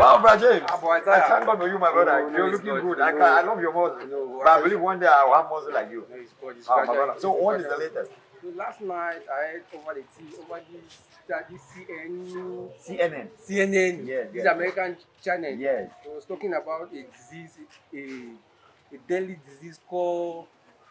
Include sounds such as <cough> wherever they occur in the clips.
brother James. Ah, boy, I thank God for you, my brother. No, no, You're looking God. good. I, No. can, I love your muscle. No, but I I- believe one day I will have muscle like you. No, it's God. It's Ah, my brother. So It's what is the latest? So last night I heard over the TV over this that this CN CNN. CNN Yes. this yeah. American channel. Yes. It was talking about a disease a a deadly disease called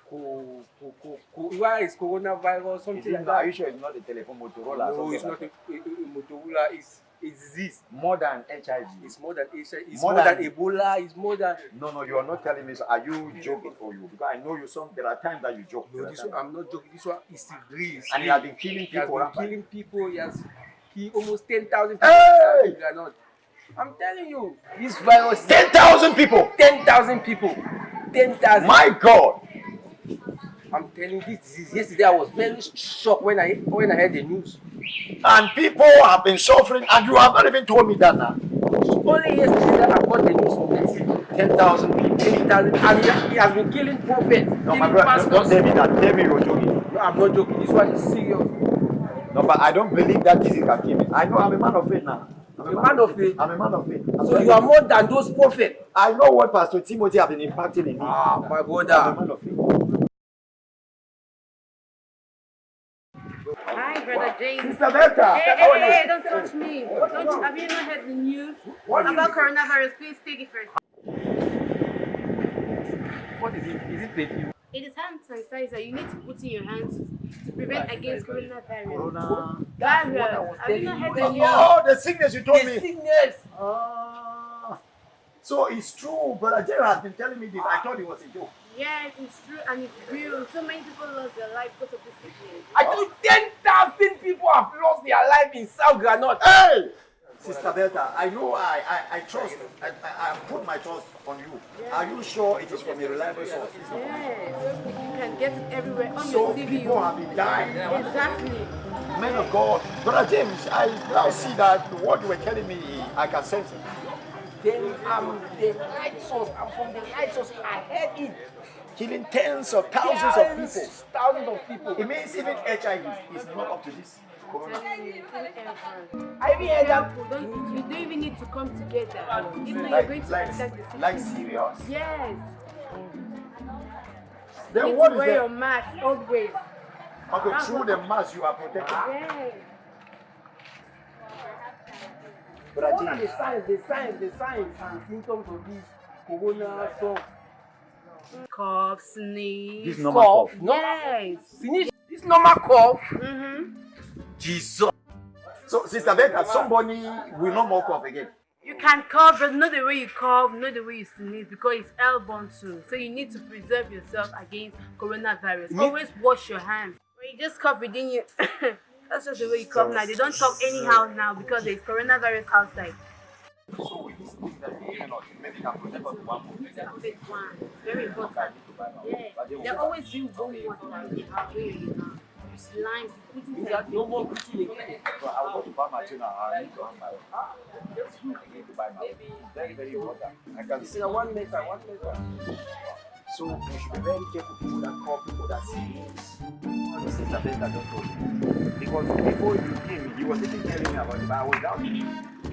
co, co, co, co, why is coronavirus something like not, are you sure it's not a telephone Motorola? or No, it's not a, a, a Motorola. It's a disease. More than HIV. It's more than HIV. It's More more, than, than- Ebola. It's more than. No, no, you are not telling me. So are you joking or you? Because I know you. Some there are times that you joke. No, this one, I'm not joking. This one is. It's and he has been killing people. He has people. been killing people. He has killed almost 10,000 people. Hey! They are not. I'm telling you, this virus. Ten thousand people. 10,000 people. 10,000. My God. I'm telling you, this disease. Yesterday, I was very shocked when I when I heard the news. And people have been suffering, and you have not even told me that now. Only yesterday that I got the news from the. Ten thousand people. 10,000. And he has, been killing prophets, No, my killing brother, don't, don't pastors. tell me that. Tell me you're joking. No, I'm not joking. This one is serious. No, but I don't believe that can kill me. I know I'm a man of faith now. I'm A man of faith. I'm a man of faith. I'm So you are more than those prophets. I know what Pastor Timothy has been impacting in me. Ah, my I'm a brother. man of faith. Brother James. Sister Bertha, Hey, hey, hey, don't touch me. Don't have you not heard the news about coronavirus? Please take it first. What is it? Is it perfume? It is hand sanitizer you need to put in your hands to prevent against coronavirus. Corona. That's what I was Virus. Have you not heard the news? Oh, the sickness you told The me. sickness. Ah. So it's true. Brother Jerry has been telling me this. I thought it was a joke. Yes, it's true and it's real. So many people lost their life because of this sickness. I told you 10,000 people have lost their life in South Granot. Hey! Sister Bertha, I know I, I, I trust, I, I, I put my trust on you. Are you sure it is from a reliable source? Yes, you can get it everywhere on So your TV. people have been dying. Exactly. Men of God. Brother James, I now see that what you were telling me, I can sense it. Then I'm the light source. I'm from the light source. I heard it. Killing tens of thousands of people. Thousands, Thousands of people. It means even HIV is not up to this. Corona. Telling you, tell everyone. I mean, heard that. Don't, you don't even need to come together. If not, you're Like, going to like, attack the sickness. like serious. Yes. Then You what need to is wear your mask always. Okay, through the mask you are protected. Yes. Brother What are the signs, the signs, the signs and symptoms of this corona stuff? Cough, sneeze. This normal cough. No, Yes. finish this normal cough. Mm-hmm. Jesus. So, Sister Becca, somebody will not more cough again. You can cough, but not the way you cough, not the way you sneeze, because it's airborne too. So you need to preserve yourself against coronavirus. Me- Always wash your hands. When you just cough within you, <coughs> that's just the way you cough now. They don't cough anyhow now because there's coronavirus outside. So, this thing that we cannot, maybe can protect us one more. Very important. Yeah. They always do warm water. They have really You got no more again. But I go to buy my tuna. I need to have my. I need to buy my. Very, very important. I can You see. one meter, one meter. So, we should be very careful people that cough, people that sneeze. Sister Becca just told me. Because before you came, was even telling me about it, but I was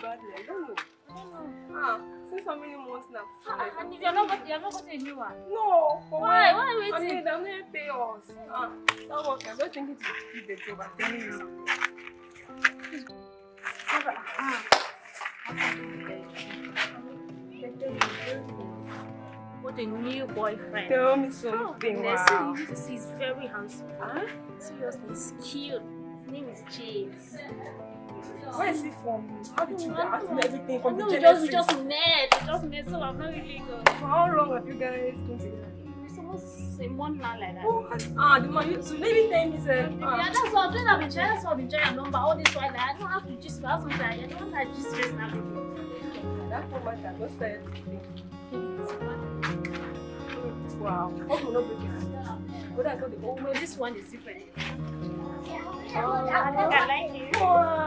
bad. I don't know. Ah, since how many months now? And if you're not, got- you're not getting a new one. No. Why? Why are you I waiting? mean, I'm not pay us. Ah, that work. I'm just thinking to keep the job. I'm telling you. What a new boyfriend. Tell me Oh, something. Nessie, Wow. see, he's very handsome. Huh? Seriously, he's cute. His name is James. Where is he from? How did you ask me everything from no, the we just, we just met. We just met, so I'm not really good. For how long have you guys been together? It's almost a month now like that. Oh, ah, the you too. Maybe tell me, sir. Yeah, Ah. that's what I'm doing. I've been trying. That's what I've been trying number all this while. Like, I don't have to just have something. I don't want to just raise now. That poor man can just start Wow. Hope you not break it. But that's not the whole No, this one is different. 哇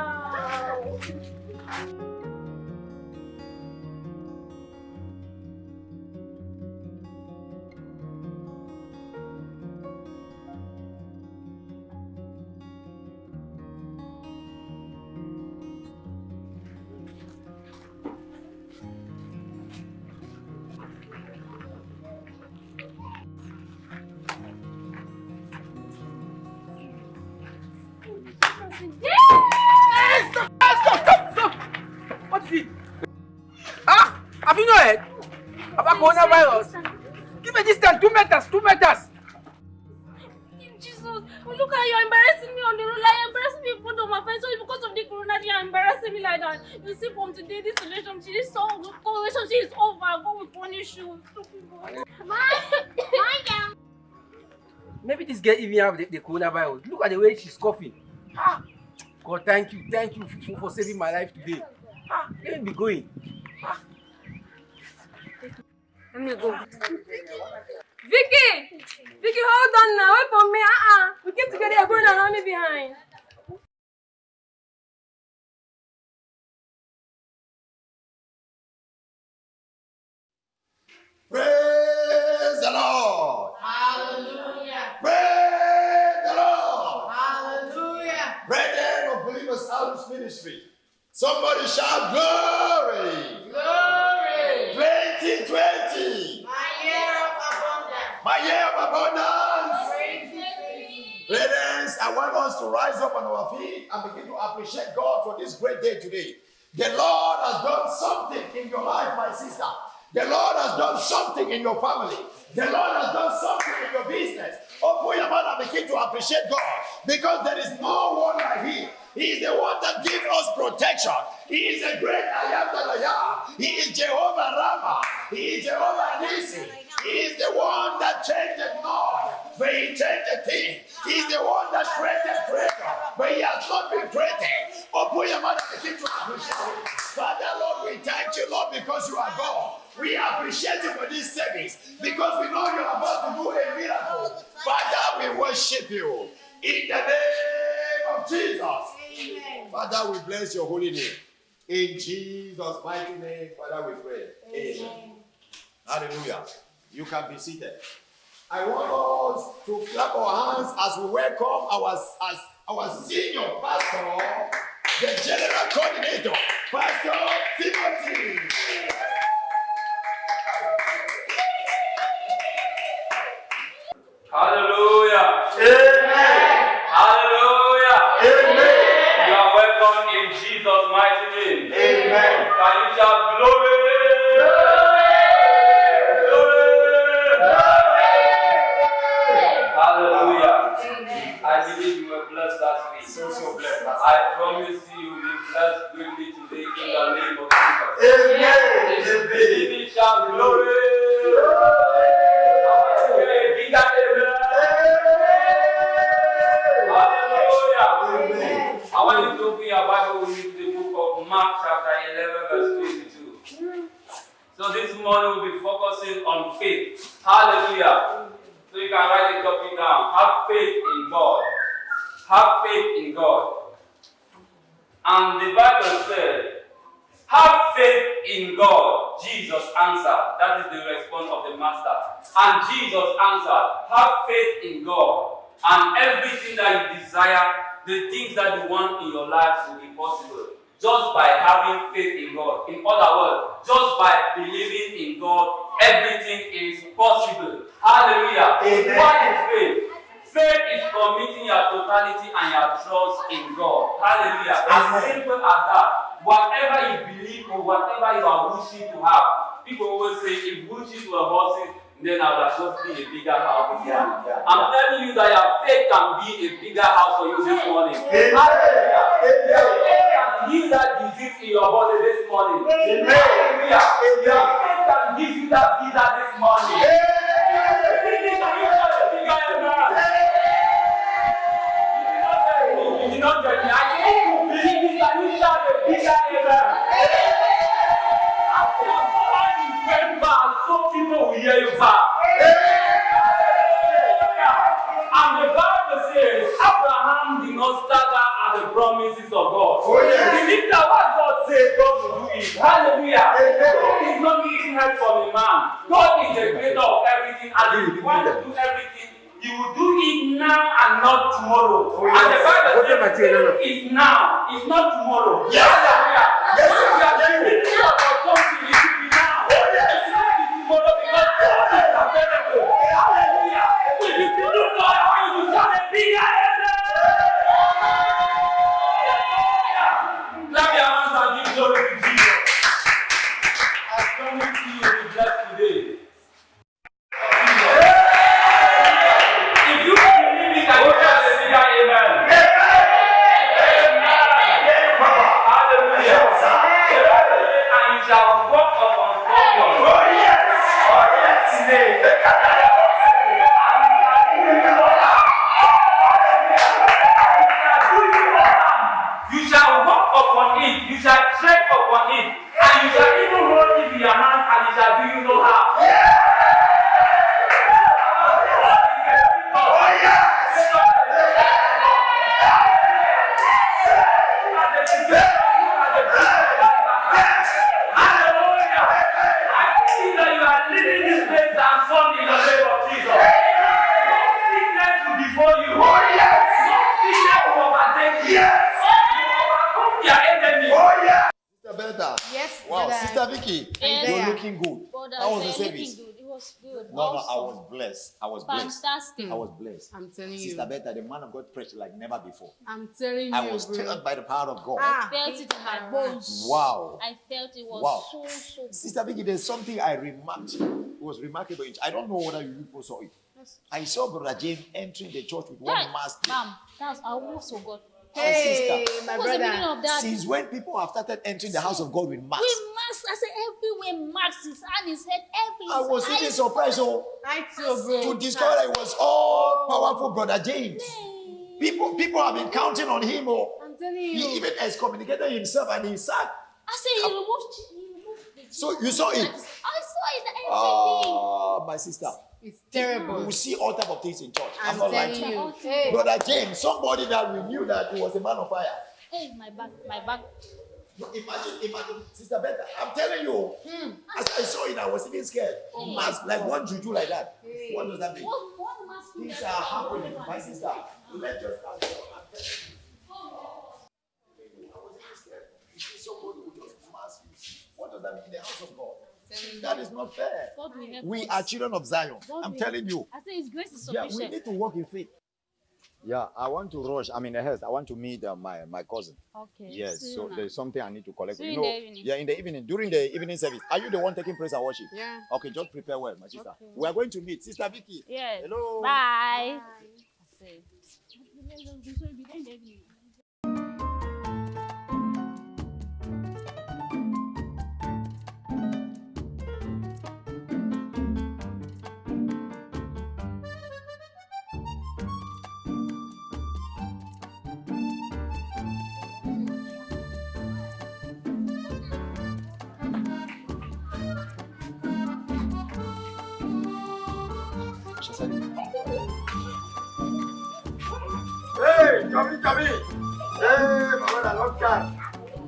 Oh, I like it. Wow. What is it? Ah! Have you not heard about coronavirus? Give me this time, two meters, two meters. Jesus, look how you're embarrassing me on the road. Like, you're embarrassing me in front of my friends. So because of the corona, you're embarrassing me like that. You see, from today, this relationship, this so relationship is over. God will punish you. Stupid boy. Maybe this girl even have the, the coronavirus. Look at the way she's coughing. Ah! God, thank you, thank you for, for saving my life today. Ah, let me be going. Let me go. Vicky! Vicky, hold on now. Wait for me. Uh-uh. We came together. You're going around me behind. Somebody shout glory. Glory. 2020. My year of abundance. My year of abundance. Brethren, I want us to rise up on our feet and begin to appreciate God for this great day today. The Lord has done something in your life, my sister. The Lord has done something in your family. The Lord has done something in your business. Open your mouth and begin to appreciate God because there is no one like Him. He is the one that gives us protection. He is the great I am that I am. He is Jehovah Rama. He is Jehovah Nisi. He is the one that changed Lord, but He changed the thing. He is the one that created creator, but He has not been created. Open your mouth and begin to appreciate. Father, Lord, we thank you, Lord, because you are God. Bless your holy name. In Jesus' mighty name, Father, we pray. Amen. Hallelujah. You can be seated. I want us to clap our hands as we welcome our, as our senior pastor, the general coordinator, Pastor Timothy. Hallelujah. Amen. Jesus' mighty name. Amen. Can you shout glory? This morning we'll be focusing on faith. Hallelujah. So you can write the topic down. Have faith in God. Have faith in God. And the Bible said, Have faith in God. Jesus answered. That is the response of the Master. And Jesus answered, Have faith in God. And everything that you desire, the things that you want in your life will be possible. Just by having faith in God. In other words, just by believing in God, everything is possible. Hallelujah. Amen. What is faith? Faith is committing your totality and your trust in God. Hallelujah. As simple as that. Whatever you believe or whatever you are wishing to have. People always say, if wishes were horses, then I would have just be a bigger house. Yeah, yeah, I'm telling you that your faith can be a bigger house for you this morning. Amen. Hallelujah. Amen. Heal that disease in your body this morning. Amen. Amen. Your faith can give you that visa this morning. Everything I was blessed. I was blessed. Fantastic. I was blessed. I'm telling you. Sister Bertha, the man of God preached like never before. I'm telling you, I was bro. stirred by the power of God. Ah. I felt it in my bones. Wow. I felt it was Wow. so, so good. Sister Vicky, there's something I remarked. It was remarkable. I don't know whether you people saw it. I saw Brother James entering the church with one Right. mask. Mom, that's I almost forgot. Hey, sister. my was the meaning brother. of that? Since when people have started entering the house of God with masks? We mask. I said everywhere mask his hand, his head, every I was even surprised oh, I too, bro. to discover that it was all powerful Brother James. Hey. People, people have been counting on him. Oh. I'm telling He you. even excommunicated himself and he sat. I said he removed. He removed the So you saw it? I saw it. Everything. Oh, my sister. It's We terrible. will see all type of things in church. I'm, I'm not lying to telling you. you. Hey. Brother James, somebody that we knew that he was a man of fire. Hey, my back, my back. No, Imagine, imagine, Sister Bertha. I'm telling you, hmm. as I saw it, I was even scared. Oh mask, like one juju like that. What does that mean? What one mask? Things are happening, my sister. Let's just ask I'm telling you. I was even scared. You see somebody who just mask you. What does that mean in the house of God? That is not fair. God will We us. are children of Zion. God I'm telling you. I say His grace is sufficient. Yeah, we need to walk in faith. Yeah, I want to rush. I'm in the house. I want to meet uh, my my cousin. Okay. Yes, see so now. there's something I need to collect. See you you in know, the evening. yeah, in the evening, during the evening service. Are you the one taking praise and worship? Yeah. Okay, just prepare well, my sister. Okay. We are going to meet Sister Vicky. Yes. Hello. Bye. I <laughs> Hey, Tommy, Tommy. Hey, Mama, long time.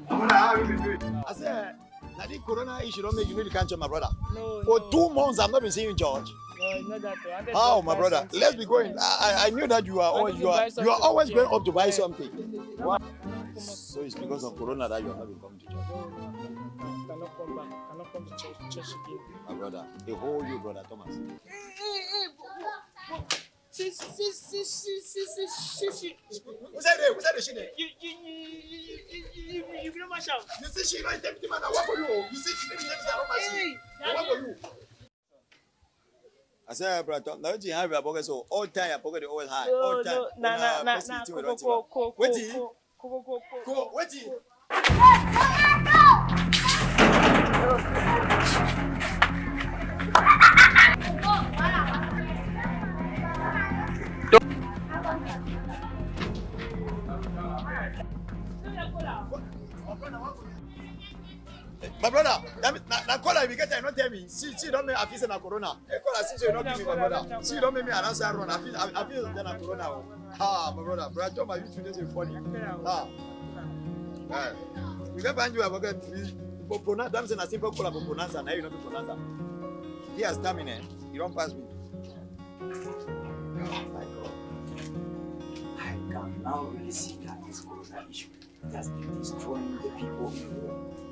Mama, how you doing? I said, now the corona issue don't make you need to cancel my brother. No, For no, two months, I've not been seeing you, George. no, it's not that. I How, my brother? something. Let's be going. I, I I knew that you are I always you are you are always going up to buy Yeah. something. Why? Come So it's because of corona that you are not been coming to church, No, no, cannot come back. Cannot come to church, church again. my brother. The whole you, brother Thomas. See, see, see, see, see, see, see, see. Who said it? Who said the shit? You, you, you, you, you, you, you, you know my shout. You see, she not tempting man. I work for you. You see, she didn't tempting man. Hey, I work for you. I said, brother, Tom, now you have your pocket so all time your pocket always high. no, All time. no, na, na, na, press na, it, ko, don't ko, you? ko, ko, Wait ko, till- ko, ko, ko, ko, Go, ko. wait. My brother, now call I get not tell me. See, see, don't make I feel say na corona. Call call see, you don't give me, my brother. See, don't make me announce I run. I feel, I, I feel that na corona. Ha, Ah, my brother, brother, John, my youth today is funny. Ah, can't find you. I forget. For pronounce, damn, say na simple call about pronounce, now you to pronounce. He has stamina. He don't pass me. Oh my God. I can now really see that this corona issue has been destroying the people in the world.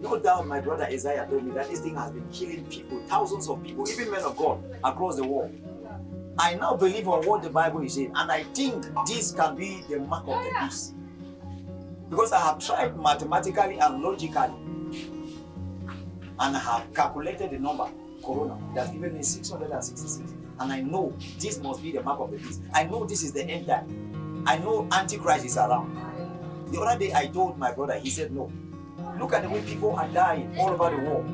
No doubt my brother Isaiah told me that this thing has been killing people, thousands of people, even men of God across the world. I now believe on what the Bible is saying, and I think this can be the mark of the beast. Because I have tried mathematically and logically, and I have calculated the number, corona, that's given me 666. And I know this must be the mark of the beast. I know this is the end time. I know Antichrist is around. The other day I told my brother, he said, No. Look at the way people are dying all over the world.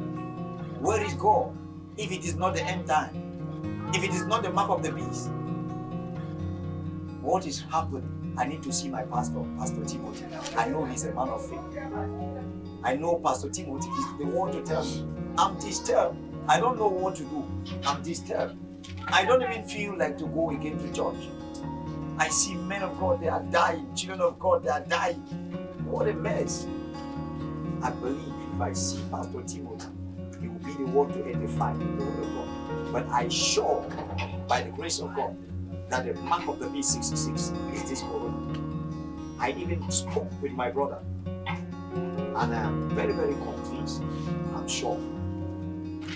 Where is God if it is not the end time? If it is not the mark of the beast? What is happening? I need to see my pastor, Pastor Timothy. I know he's a man of faith. I know Pastor Timothy is the one to tell me. I'm disturbed. I don't know what to do. I'm disturbed. I don't even feel like to go again to church. I see men of God, they are dying. Children of God, they are dying. What a mess. I believe if I see Pastor Timothy, he will be the one to edify the word of God. But I sure, by the grace of God, that the mark of the B66 is this corona. I even spoke with my brother, and I am very, very convinced. I'm sure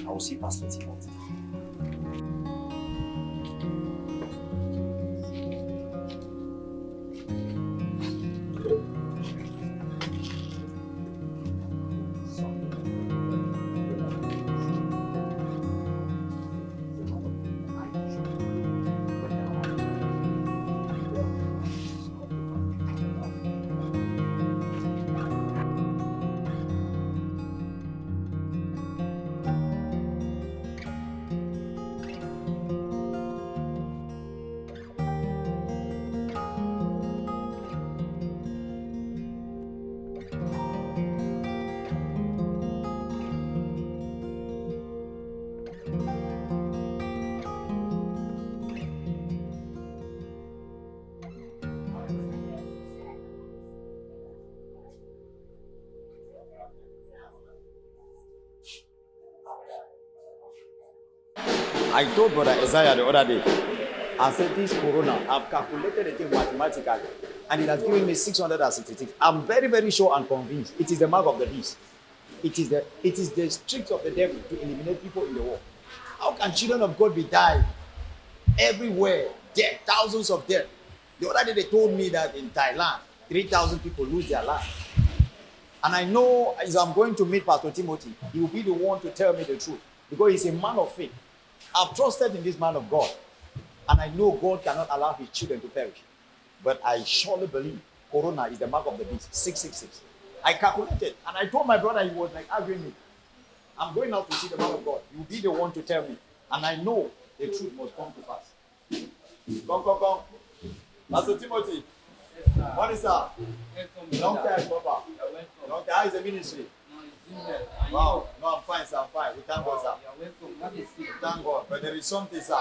I will see Pastor Timothy. I told Brother Isaiah the other day, I said, This corona, I've calculated the thing mathematically, and it has given me 666. I'm very, very sure and convinced it is the mark of the beast. It is the it is the trick of the devil to eliminate people in the world. How can children of God be dying everywhere? Dead, thousands of dead. The other day they told me that in Thailand, 3,000 people lose their life. And I know as I'm going to meet Pastor Timothy, he will be the one to tell me the truth because he's a man of faith. I've trusted in this man of God, and I know God cannot allow his children to perish. But I surely believe Corona is the mark of the beast 666. I calculated, and I told my brother, he was like arguing me. I'm going out to see the man of God. You'll be the one to tell me. And I know the truth must come to pass. Come, come, come. Pastor Timothy. What is that? Long time, Papa. Long time. How is the ministry? Wow. No, I'm fine, sir. I'm fine. We thank God, sir. We thank God. But there is something, sir.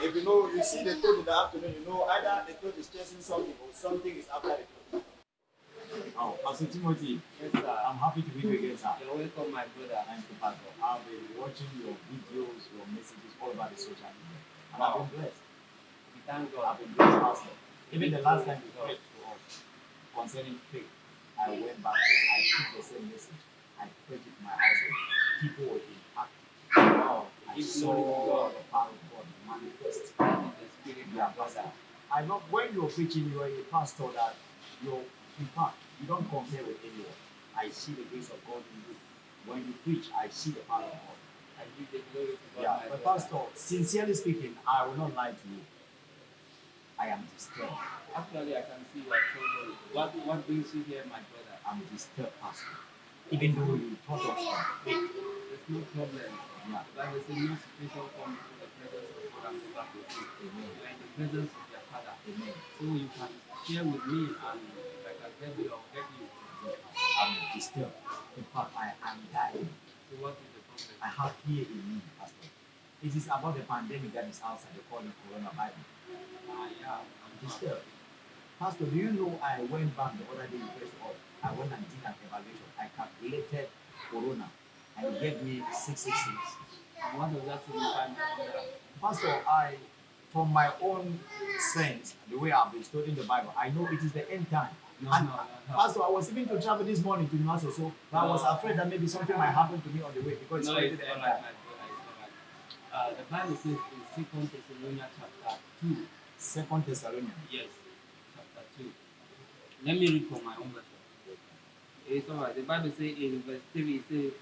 If you know, you see the toad in the afternoon, you know either the toad is chasing something or something is after the toad. Oh, Pastor Timothy, Yes, sir. I'm happy to meet you again, sir. You're welcome, my brother. Thank you, Pastor. I've been watching your videos, your messages all over the social media. And I've been blessed. We thank God. I've been blessed, Pastor. Even the last time you prayed to us concerning faith, I went back there. I took the same message. I prayed with my eyes open. People were impacted. Wow. I saw God. the power of God manifest. The Spirit Yeah, of Pastor. God. I know when you're preaching, you're a pastor that you're, in fact, you don't compare with anyone. I see the grace of God in you. When you preach, I see the power of God. I give the glory to God, Yeah, but. Pastor, sincerely speaking, I will not lie to you. I am disturbed. Actually, I can see your trouble. What, what brings you here, my brother? I'm disturbed, Pastor. Even though you taught us from. There's no problem. Yeah. But there's a new situation comes to the presence of God and go back with you. Amen. You are in the presence of your Father. Amen. So you can share with me and if I can help you, I'll help you. I'm disturbed. In fact, I am dying. So what is the problem? I have fear in me, Pastor. It is about the pandemic that is outside. They call it coronavirus. Ah, yeah. I'm disturbed. Pastor, do you know I went back the other day first of all, I went and did an evaluation. I calculated corona and it gave me 666. And what does that signify? Pastor, I, from my own sense, the way I've been studying the Bible, I know it is the end time. No, and, no, no. Pastor, I was even to travel this morning to Newcastle, so I was afraid that maybe something might happen to me on the way because it's No, already it's the end right, time. my brother. All right. Uh, the Bible says in Second Thessalonians chapter two. Second Thessalonians. Yes, chapter two. Let me read from my own version. Eh, it's all right. The Bible says in verse three, it says,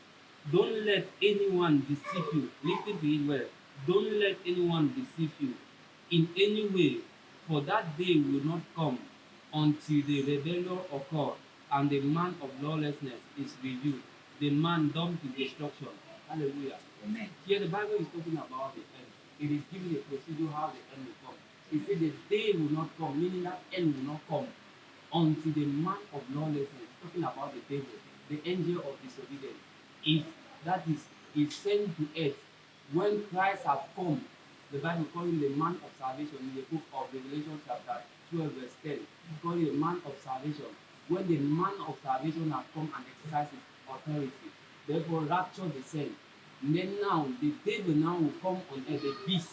"Don't let anyone deceive you." Listen to it well. Don't let anyone deceive you in any way, for that day will not come until the rebellion occur and the man of lawlessness is revealed, the man doomed to destruction. Hallelujah. Amen. Here the Bible is talking about the end. It is giving a procedure how the end will come. It said the day will not come, meaning that end will not come until the man of lawlessness, talking about the devil, the angel of disobedience, is that is is sent to earth when Christ has come. The Bible calls him the man of salvation in the book of Revelation chapter 12 verse 10. It calls him the man of salvation. When the man of salvation has come and exercised his authority, therefore rapture descend. And then now the devil now will come on earth, the beast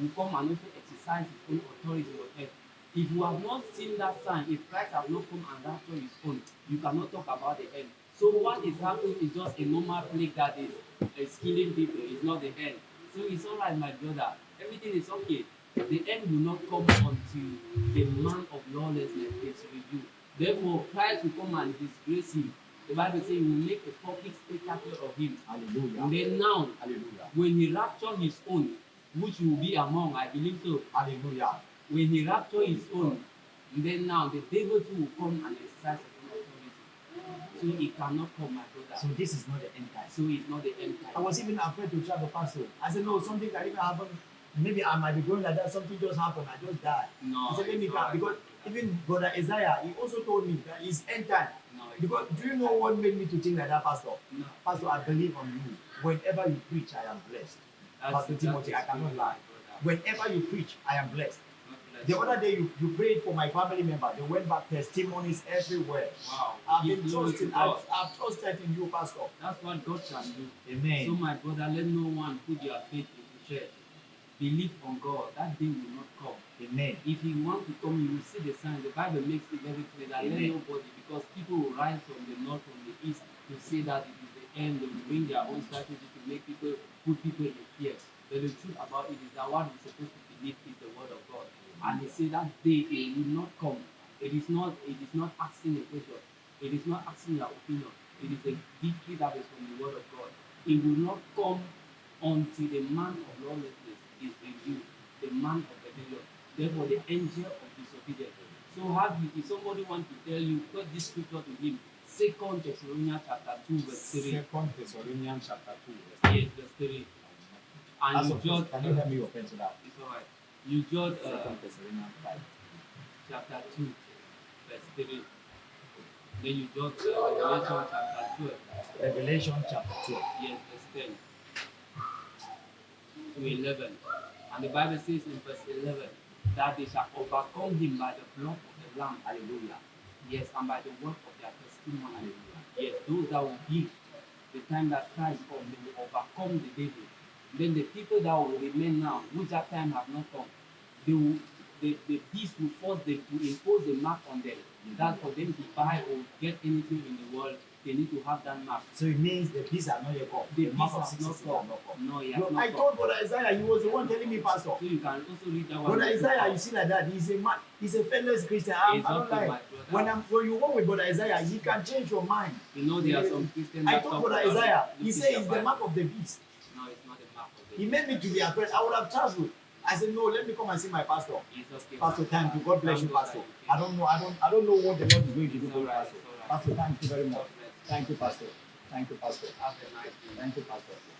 will come and also exercise his own authority on earth. If you have not seen that sign, if Christ has not come and rapture his own, you cannot talk about the end. So what is happening is just a normal plague that is, is killing people. It's not the end. So it's all right, my brother. Everything is okay. The end will not come until the man of lawlessness is revealed. Therefore, Christ will come and disgrace him. The Bible says he will make a public spectacle of him. Hallelujah. And then now, Hallelujah. when he rapture his own, which will be among, I believe so, Hallelujah. when he rapture his own, then now the devil too will come and exercise. So he cannot come, my brother. So this is not the end time. So it's not the end time. I was even afraid to travel the pastor. I said, no, something can even happen. Maybe I might be going like that. Something just happened. I just died. No, he said, let me come. Because even brother Isaiah, he also told me that it's end time. No, Because do you know what made me to think like that, Pastor? No. Pastor, I believe on you. Whenever you preach, I am blessed. Pastor Timothy, I cannot lie. Whenever you preach, I am blessed. The other day, you, you prayed for my family member. They went back testimonies everywhere. Wow. I've been trusting. I've, I've trusted in you, Pastor. That's what God can do. Amen. So, my brother, let no one put your faith into church. Believe on God. That day will not come. Amen. If you want to come, you will see the sign. The Bible makes it very clear that let nobody, because people will rise from the north, from the east, to say that it is end. They bring their own strategy to make people put people in fear. But the truth about it is that what we're supposed to believe is the word of God. And he said that day it will not come. It is not. It is not asking a question. It is not asking your opinion. It is a victory that is from the word of God. It will not come until the man of lawlessness is revealed, the man of rebellion. Therefore, the angel of disobedience. So, have you, if somebody wants to tell you, quote this scripture to him, Second Thessalonians chapter two, verse three. Second Thessalonians chapter 2. verse Yes, verse three. And As you judge. can you help me open to that? It's alright. You judge uh, Second Thessalonians 5. chapter 2, verse 3. Then you judge uh, Revelation chapter 12, Revelation chapter 12. yes, verse 10 to 11. And the Bible says in verse 11 that they shall overcome him by the blood of the Lamb, Hallelujah. yes, and by the word of their testimony. Yes, those that will give the time that Christ comes, they will overcome the devil. Then the people that will remain now, which that time have not come, they will, the, the beast will force them to impose a mark on them. That for them to buy or get anything in the world, they need to have that mark. So it means the peace are not your come. The mark beast of has not 666 not come. No, has No, I told Brother Isaiah, he was the one telling me, Pastor. So you can also read that one. Brother Isaiah, you see like that, he's a man, he's a fearless Christian. I'm, I don't like. When I'm when you walk with Brother Isaiah, he can change your mind. You know there are some Christians I told Brother Isaiah, he said it's the mark of the beast. No, it's not the mark of the beast. He made me to be afraid. I would have traveled. I said, no, let me come and see my pastor. Okay. Pastor, thank you. God bless you, Pastor. I don't know. I don't. I don't know what the Lord is going to do for you, Pastor. Pastor, thank you very much. Thank you, Pastor. Thank you, Pastor. Have a nice day. Thank you, Pastor.